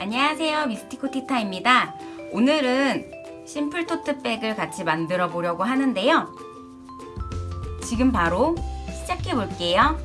안녕하세요 미스티코 티타입니다. 오늘은 심플 토트백을 같이 만들어 보려고 하는데요. 지금 바로 시작해 볼게요.